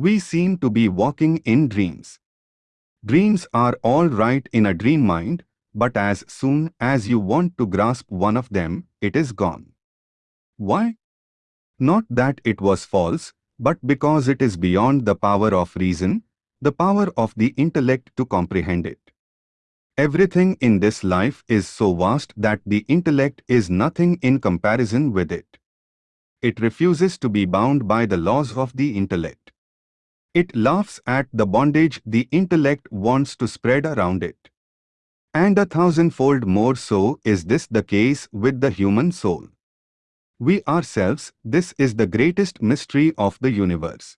We seem to be walking in dreams. Dreams are all right in a dream mind, but as soon as you want to grasp one of them, it is gone. Why? Not that it was false, but because it is beyond the power of reason, the power of the intellect to comprehend it. Everything in this life is so vast that the intellect is nothing in comparison with it. It refuses to be bound by the laws of the intellect. It laughs at the bondage the intellect wants to spread around it. And a thousandfold more so is this the case with the human soul. We ourselves, this is the greatest mystery of the universe.